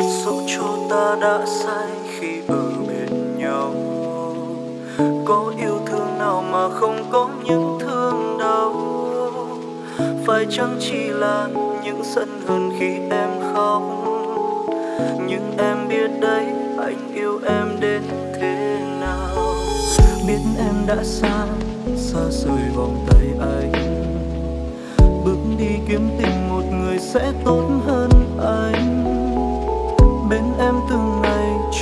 dẫu cho ta đã sai khi ở bên nhau. Có yêu thương nào mà không có những thương đau? Phải chăng chỉ là những giận hờn khi em khóc? Nhưng em biết đấy anh yêu em đến thế nào? Biết em đã xa xa rời vòng tay anh. Bước đi kiếm tìm một người sẽ tốt hơn.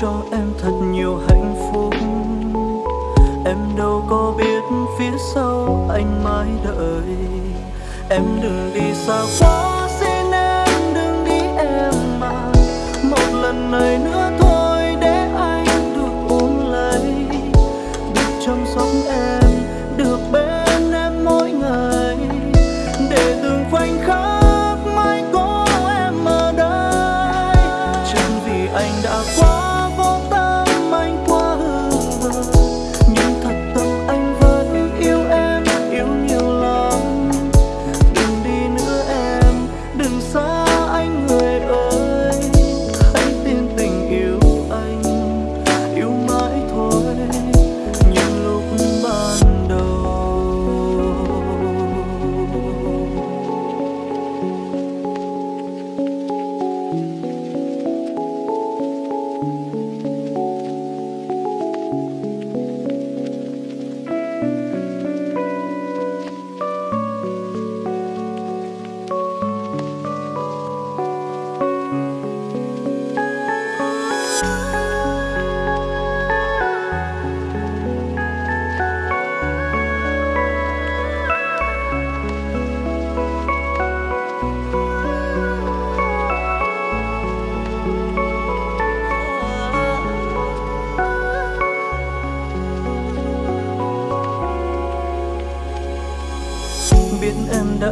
Cho em thật nhiều hạnh phúc. Em đâu có biết phía sau anh mãi đợi. Em đừng đi xa quá xin em đừng đi em mà. Một lần này nữa thôi, để anh được ôm lấy. Được chăm sóc em, được bên em mỗi ngày. Để từng khoảnh khắc mãi có em ở đây. Chẳng vì anh đã quá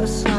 em đã